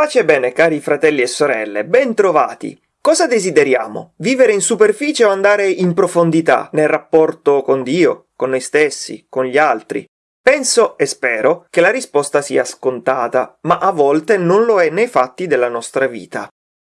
Pace e bene, cari fratelli e sorelle, ben trovati. Cosa desideriamo? Vivere in superficie o andare in profondità nel rapporto con Dio, con noi stessi, con gli altri? Penso e spero che la risposta sia scontata, ma a volte non lo è nei fatti della nostra vita.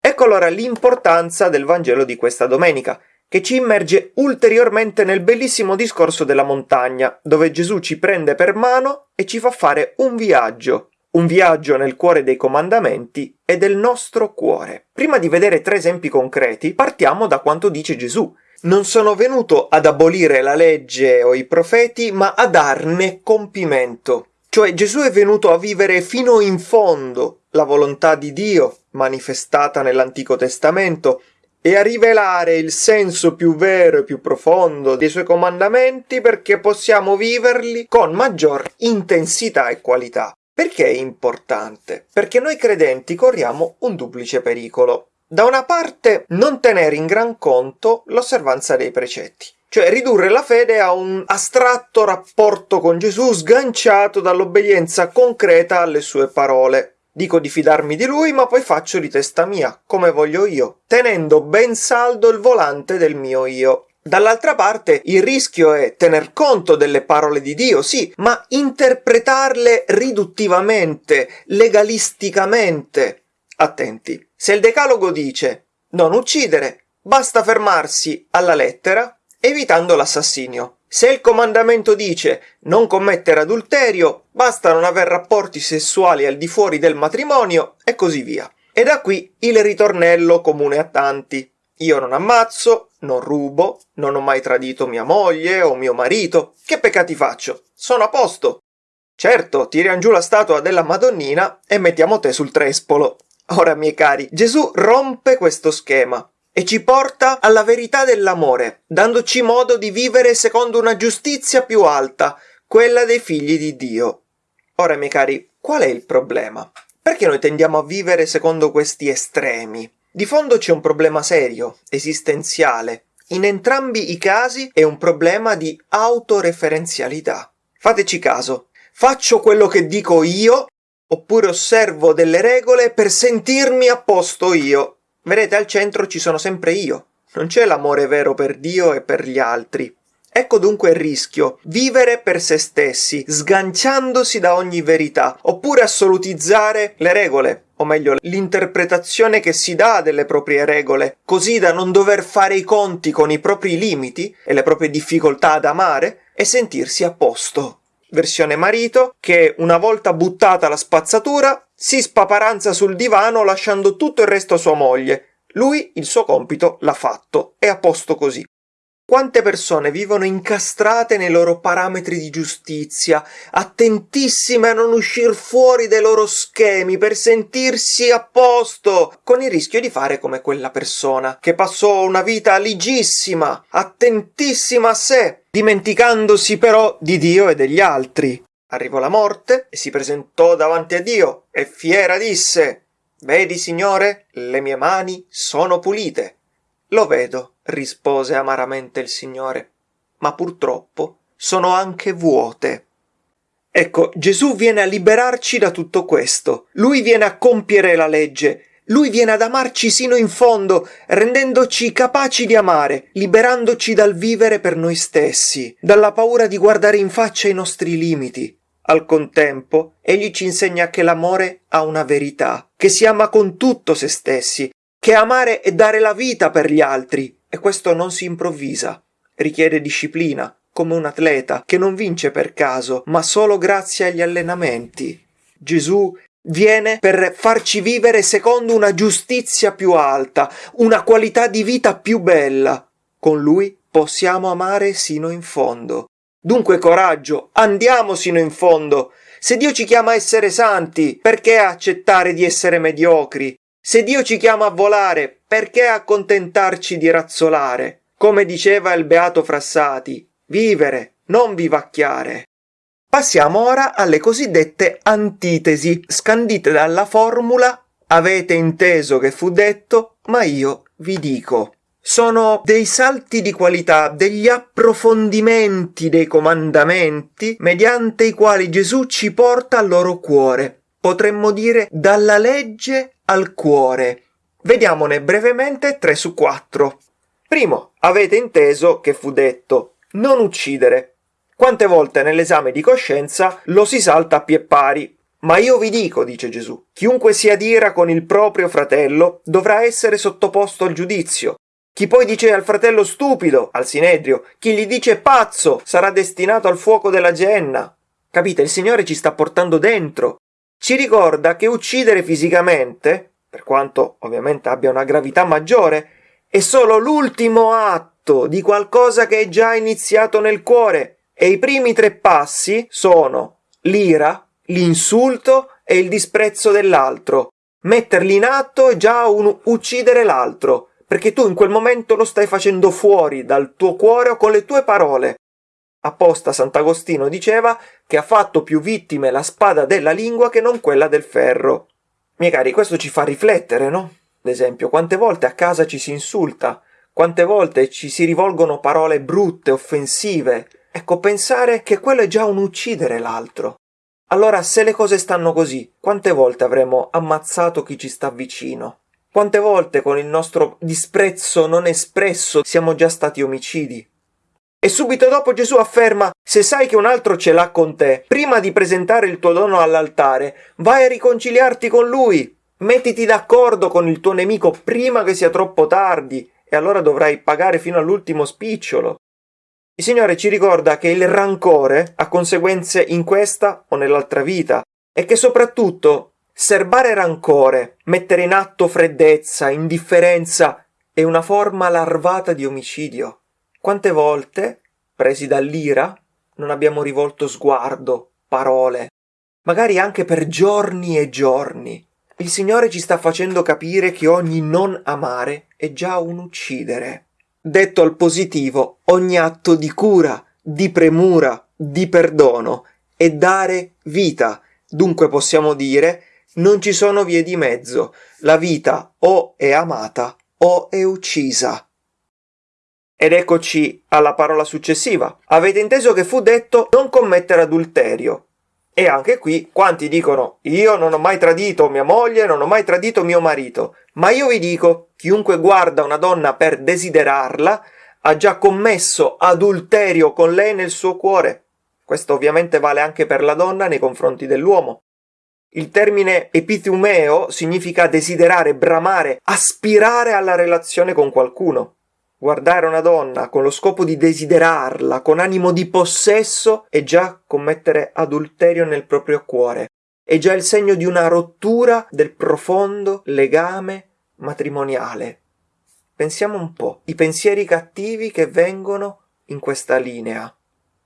Ecco allora l'importanza del Vangelo di questa domenica, che ci immerge ulteriormente nel bellissimo discorso della montagna, dove Gesù ci prende per mano e ci fa fare un viaggio un viaggio nel cuore dei comandamenti e del nostro cuore. Prima di vedere tre esempi concreti, partiamo da quanto dice Gesù. Non sono venuto ad abolire la legge o i profeti, ma a darne compimento. Cioè Gesù è venuto a vivere fino in fondo la volontà di Dio, manifestata nell'Antico Testamento, e a rivelare il senso più vero e più profondo dei suoi comandamenti perché possiamo viverli con maggior intensità e qualità. Perché è importante? Perché noi credenti corriamo un duplice pericolo. Da una parte non tenere in gran conto l'osservanza dei precetti, cioè ridurre la fede a un astratto rapporto con Gesù sganciato dall'obbedienza concreta alle sue parole. Dico di fidarmi di lui, ma poi faccio di testa mia, come voglio io, tenendo ben saldo il volante del mio io. Dall'altra parte il rischio è tener conto delle parole di Dio, sì, ma interpretarle riduttivamente, legalisticamente. Attenti, se il decalogo dice non uccidere, basta fermarsi alla lettera evitando l'assassinio. Se il comandamento dice non commettere adulterio, basta non aver rapporti sessuali al di fuori del matrimonio e così via. E da qui il ritornello comune a tanti. Io non ammazzo, non rubo, non ho mai tradito mia moglie o mio marito. Che peccati faccio? Sono a posto. Certo, tiriamo giù la statua della Madonnina e mettiamo te sul trespolo. Ora, miei cari, Gesù rompe questo schema e ci porta alla verità dell'amore, dandoci modo di vivere secondo una giustizia più alta, quella dei figli di Dio. Ora, miei cari, qual è il problema? Perché noi tendiamo a vivere secondo questi estremi? Di fondo c'è un problema serio, esistenziale. In entrambi i casi è un problema di autoreferenzialità. Fateci caso. Faccio quello che dico io oppure osservo delle regole per sentirmi a posto io. Vedete, al centro ci sono sempre io. Non c'è l'amore vero per Dio e per gli altri. Ecco dunque il rischio, vivere per se stessi, sganciandosi da ogni verità, oppure assolutizzare le regole, o meglio l'interpretazione che si dà delle proprie regole, così da non dover fare i conti con i propri limiti e le proprie difficoltà ad amare e sentirsi a posto. Versione marito che una volta buttata la spazzatura si spaparanza sul divano lasciando tutto il resto a sua moglie. Lui il suo compito l'ha fatto, è a posto così. Quante persone vivono incastrate nei loro parametri di giustizia, attentissime a non uscire fuori dai loro schemi per sentirsi a posto, con il rischio di fare come quella persona che passò una vita ligissima, attentissima a sé, dimenticandosi però di Dio e degli altri. Arrivò la morte e si presentò davanti a Dio e fiera disse Vedi, Signore, le mie mani sono pulite. Lo vedo rispose amaramente il Signore, ma purtroppo sono anche vuote. Ecco, Gesù viene a liberarci da tutto questo. Lui viene a compiere la legge. Lui viene ad amarci sino in fondo, rendendoci capaci di amare, liberandoci dal vivere per noi stessi, dalla paura di guardare in faccia i nostri limiti. Al contempo, egli ci insegna che l'amore ha una verità, che si ama con tutto se stessi, che amare è dare la vita per gli altri, e questo non si improvvisa, richiede disciplina, come un atleta che non vince per caso, ma solo grazie agli allenamenti. Gesù viene per farci vivere secondo una giustizia più alta, una qualità di vita più bella. Con lui possiamo amare sino in fondo. Dunque coraggio, andiamo sino in fondo. Se Dio ci chiama a essere santi, perché accettare di essere mediocri? Se Dio ci chiama a volare, perché accontentarci di razzolare? Come diceva il beato Frassati, vivere, non vivacchiare. Passiamo ora alle cosiddette antitesi, scandite dalla formula avete inteso che fu detto, ma io vi dico. Sono dei salti di qualità, degli approfondimenti dei comandamenti mediante i quali Gesù ci porta al loro cuore. Potremmo dire dalla legge al cuore. Vediamone brevemente 3 su 4. Primo, avete inteso che fu detto non uccidere. Quante volte nell'esame di coscienza lo si salta a pie pari. Ma io vi dico, dice Gesù, chiunque si adira con il proprio fratello dovrà essere sottoposto al giudizio. Chi poi dice al fratello stupido, al sinedrio, chi gli dice pazzo, sarà destinato al fuoco della genna. Capite? Il Signore ci sta portando dentro. Ci ricorda che uccidere fisicamente, per quanto ovviamente abbia una gravità maggiore, è solo l'ultimo atto di qualcosa che è già iniziato nel cuore. E i primi tre passi sono l'ira, l'insulto e il disprezzo dell'altro. Metterli in atto è già un uccidere l'altro perché tu in quel momento lo stai facendo fuori dal tuo cuore o con le tue parole. Apposta Sant'Agostino diceva che ha fatto più vittime la spada della lingua che non quella del ferro. Miei cari, questo ci fa riflettere, no? Ad esempio, quante volte a casa ci si insulta, quante volte ci si rivolgono parole brutte, offensive. Ecco, pensare che quello è già un uccidere l'altro. Allora, se le cose stanno così, quante volte avremo ammazzato chi ci sta vicino? Quante volte con il nostro disprezzo non espresso siamo già stati omicidi? E subito dopo Gesù afferma, se sai che un altro ce l'ha con te, prima di presentare il tuo dono all'altare, vai a riconciliarti con lui. Mettiti d'accordo con il tuo nemico prima che sia troppo tardi, e allora dovrai pagare fino all'ultimo spicciolo. Il Signore ci ricorda che il rancore ha conseguenze in questa o nell'altra vita, e che soprattutto Serbare rancore, mettere in atto freddezza, indifferenza è una forma larvata di omicidio. Quante volte, presi dall'ira, non abbiamo rivolto sguardo, parole, magari anche per giorni e giorni. Il Signore ci sta facendo capire che ogni non amare è già un uccidere. Detto al positivo, ogni atto di cura, di premura, di perdono è dare vita. Dunque possiamo dire non ci sono vie di mezzo. La vita o è amata o è uccisa. Ed eccoci alla parola successiva. Avete inteso che fu detto non commettere adulterio. E anche qui quanti dicono io non ho mai tradito mia moglie, non ho mai tradito mio marito. Ma io vi dico, chiunque guarda una donna per desiderarla ha già commesso adulterio con lei nel suo cuore. Questo ovviamente vale anche per la donna nei confronti dell'uomo. Il termine epithumeo significa desiderare, bramare, aspirare alla relazione con qualcuno. Guardare una donna con lo scopo di desiderarla, con animo di possesso, è già commettere adulterio nel proprio cuore. È già il segno di una rottura del profondo legame matrimoniale. Pensiamo un po', i pensieri cattivi che vengono in questa linea.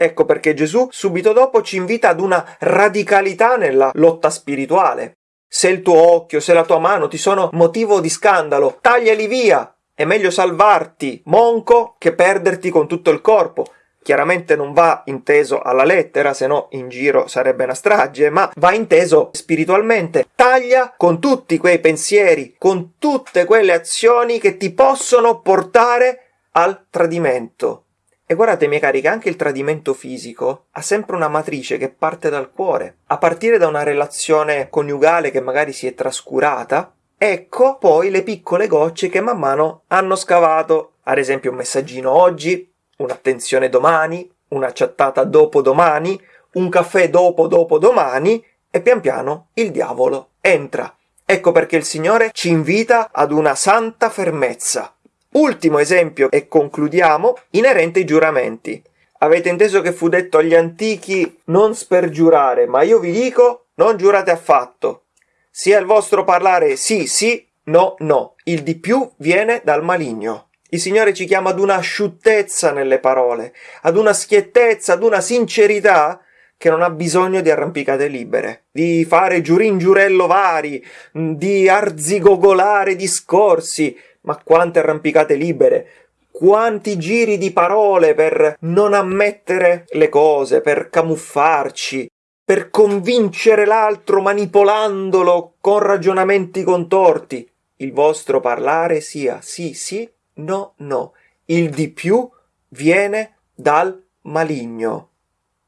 Ecco perché Gesù subito dopo ci invita ad una radicalità nella lotta spirituale. Se il tuo occhio, se la tua mano ti sono motivo di scandalo, tagliali via. È meglio salvarti monco che perderti con tutto il corpo. Chiaramente non va inteso alla lettera, se no in giro sarebbe una strage, ma va inteso spiritualmente. Taglia con tutti quei pensieri, con tutte quelle azioni che ti possono portare al tradimento. E guardate, miei cari, che anche il tradimento fisico ha sempre una matrice che parte dal cuore. A partire da una relazione coniugale che magari si è trascurata, ecco poi le piccole gocce che man mano hanno scavato, ad esempio un messaggino oggi, un'attenzione domani, una chattata dopo domani, un caffè dopo dopo domani, e pian piano il diavolo entra. Ecco perché il Signore ci invita ad una santa fermezza, Ultimo esempio e concludiamo, inerente ai giuramenti. Avete inteso che fu detto agli antichi non spergiurare, ma io vi dico non giurate affatto. Sia il vostro parlare sì sì, no no. Il di più viene dal maligno. Il Signore ci chiama ad una asciuttezza nelle parole, ad una schiettezza, ad una sincerità che non ha bisogno di arrampicate libere, di fare giurin giurello vari, di arzigogolare discorsi, ma quante arrampicate libere, quanti giri di parole per non ammettere le cose, per camuffarci, per convincere l'altro manipolandolo con ragionamenti contorti. Il vostro parlare sia sì sì, no, no. Il di più viene dal maligno.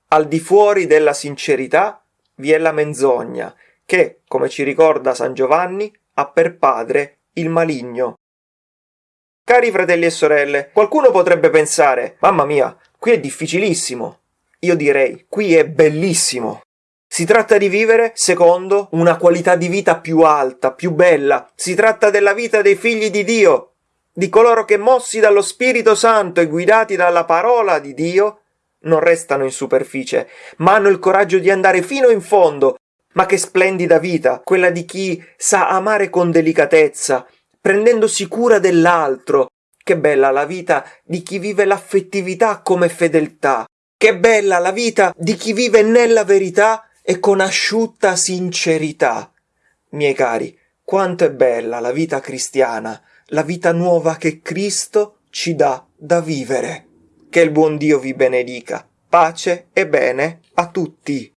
Al di fuori della sincerità vi è la menzogna, che, come ci ricorda San Giovanni, ha per padre il maligno. Cari fratelli e sorelle, qualcuno potrebbe pensare, mamma mia, qui è difficilissimo. Io direi, qui è bellissimo. Si tratta di vivere secondo una qualità di vita più alta, più bella. Si tratta della vita dei figli di Dio, di coloro che mossi dallo Spirito Santo e guidati dalla parola di Dio, non restano in superficie, ma hanno il coraggio di andare fino in fondo. Ma che splendida vita, quella di chi sa amare con delicatezza, prendendosi cura dell'altro. Che bella la vita di chi vive l'affettività come fedeltà. Che bella la vita di chi vive nella verità e con asciutta sincerità. Miei cari, quanto è bella la vita cristiana, la vita nuova che Cristo ci dà da vivere. Che il buon Dio vi benedica. Pace e bene a tutti.